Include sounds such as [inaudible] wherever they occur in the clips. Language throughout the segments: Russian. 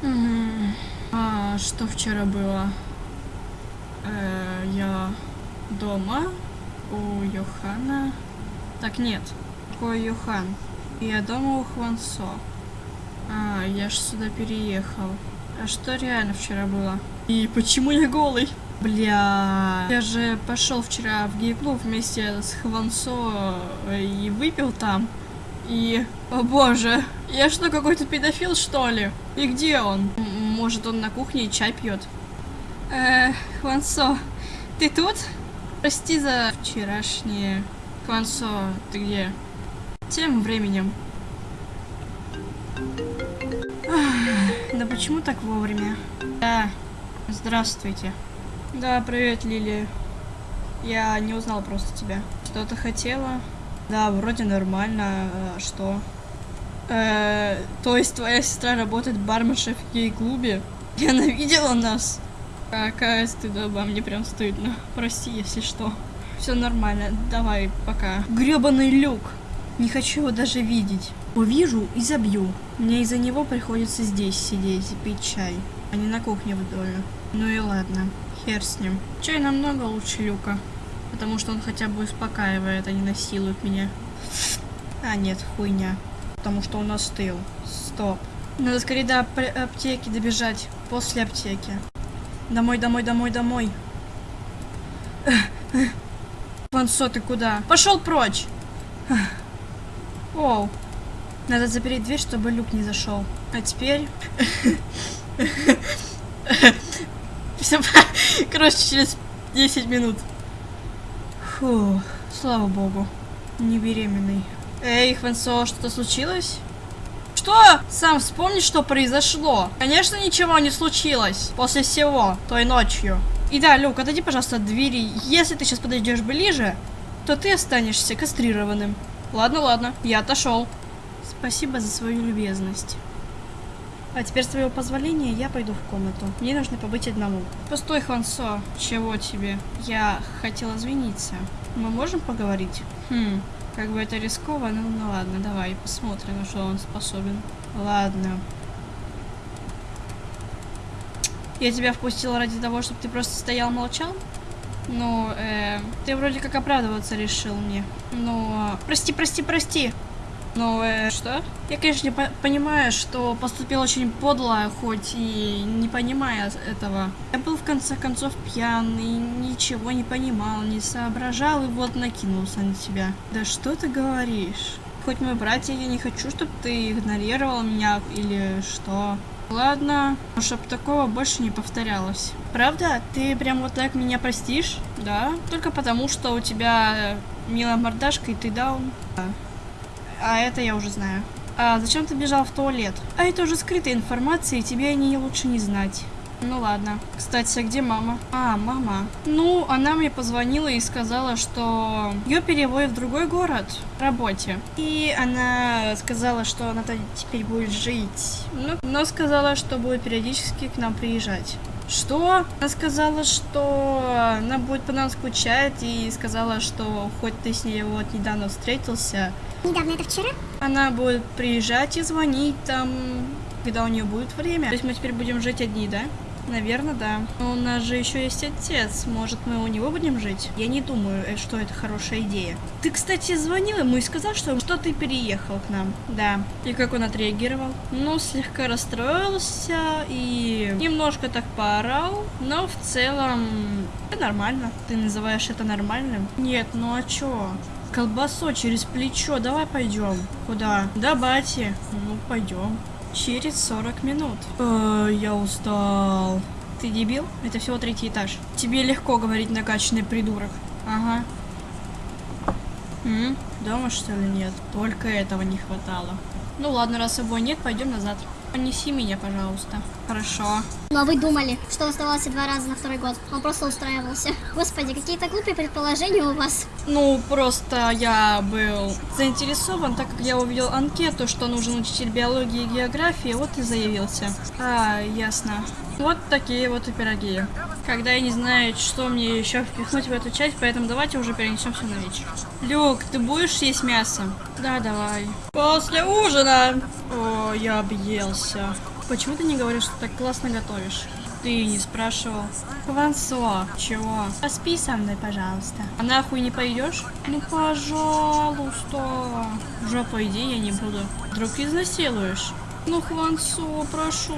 А что вчера было? Э, я дома у Йохана. Так нет, какой Йохан? Я дома у Хвансо. А, я ж сюда переехал. А что реально вчера было? И почему я голый? Бля, я же пошел вчера в гей-клуб вместе с Хвансо и выпил там. И, о боже, я что, какой-то педофил, что ли? И где он? Может, он на кухне и чай пьет? Э, Хвансо, ты тут? Прости за вчерашнее. Хвансо, ты где? Тем временем. Да почему так вовремя? Да, здравствуйте. Да, привет, Лилия. Я не узнал просто тебя. Что ты хотела? Да, вроде нормально. А что? Э, то есть твоя сестра работает барменшей в гей-клубе? Я [laughs] навидела нас. Какая стыдоба, мне прям стыдно. Прости, если что. Все нормально, давай, пока. Гребаный люк. Не хочу его даже видеть. Увижу и забью. Мне из-за него приходится здесь сидеть и пить чай, а не на кухне в доме. Ну и ладно, хер с ним. Чай намного лучше люка, потому что он хотя бы успокаивает, а не насилует меня. А нет, хуйня. Потому что он остыл. Стоп. Надо скорее до ап- аптеки добежать. После аптеки. Домой, домой, домой, домой. Вансо, ты куда? Пошел прочь! Оу. Надо запереть дверь, чтобы люк не зашел. А теперь... [laughs] [laughs] Короче, через 10 минут. Фу, слава богу. Не беременный. Эй, Хвенсо, что-то случилось? Что? Сам вспомни, что произошло. Конечно, ничего не случилось. После всего, той ночью. И да, Люк, отойди, пожалуйста, от двери. Если ты сейчас подойдешь ближе, то ты останешься кастрированным. Ладно, ладно, я отошел. Спасибо за свою любезность. А теперь, с твоего позволения, я пойду в комнату. Мне нужно побыть одному. Постой, Хвансо. Чего тебе? Я хотела извиниться. Мы можем поговорить? Хм, как бы это рисково, ну, ну ладно, давай посмотрим, на что он способен. Ладно. Я тебя впустила ради того, чтобы ты просто стоял молчал? Ну, э, ты вроде как оправдываться решил мне. Ну, прости, прости, прости. Э, что? Я, конечно, по- понимаю, что поступил очень подло, хоть и не понимая этого. Я был, в конце концов, пьян и ничего не понимал, не соображал, и вот накинулся на тебя. Да что ты говоришь? Хоть мы братья, я не хочу, чтобы ты игнорировал меня или что. Ладно, чтоб такого больше не повторялось. Правда? Ты прям вот так меня простишь? Да. Только потому, что у тебя э, милая мордашка и ты даун. Да. А это я уже знаю. А зачем ты бежал в туалет? А это уже скрытая информация, и тебе о ней лучше не знать. Ну ладно. Кстати, а где мама? А, мама. Ну, она мне позвонила и сказала, что ее переводят в другой город в работе. И она сказала, что она теперь будет жить. Ну, но сказала, что будет периодически к нам приезжать. Что? Она сказала, что она будет по нам скучать и сказала, что хоть ты с ней вот недавно встретился, Недавно это вчера? она будет приезжать и звонить там, когда у нее будет время. То есть мы теперь будем жить одни, да? Наверное, да. Но у нас же еще есть отец. Может, мы у него будем жить? Я не думаю, э, что это хорошая идея. Ты, кстати, звонил ему и сказал, что, что ты переехал к нам. Да. И как он отреагировал? Ну, слегка расстроился и немножко так поорал. Но в целом это нормально. Ты называешь это нормальным? Нет, ну а чё? Колбасо через плечо, давай пойдем. Куда? До бати. Ну, пойдем. Через 40 минут. Э, я устал. Ты дебил? Это всего третий этаж. Тебе легко говорить накачанный придурок. Ага. М? Дома что ли нет? Только этого не хватало. Ну ладно, раз его нет, пойдем назад. Понеси меня, пожалуйста. Хорошо. Но вы думали, что он оставался два раза на второй год. Он просто устраивался. Господи, какие-то глупые предположения у вас. Ну, просто я был заинтересован, так как я увидел анкету, что нужен учитель биологии и географии, вот и заявился. А, ясно. Вот такие вот и пироги. Когда я не знаю, что мне еще впихнуть в эту часть, поэтому давайте уже перенесем все на вечер. Люк, ты будешь есть мясо? Да, давай. После ужина. О, я объелся. Почему ты не говоришь, что так классно готовишь? Ты не спрашивал. Хвансо, чего? Поспи со мной, пожалуйста. А нахуй не пойдешь? Ну, пожалуйста. В жопу иди, я не буду. Вдруг изнасилуешь? Ну, Хвансо, прошу.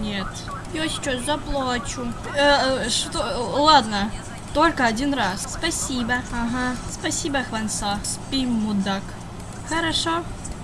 Нет. Я сейчас заплачу. Э, э, что? Ладно. Только один раз. Спасибо. Ага. Спасибо, Хвансо. Спи, мудак. Хорошо.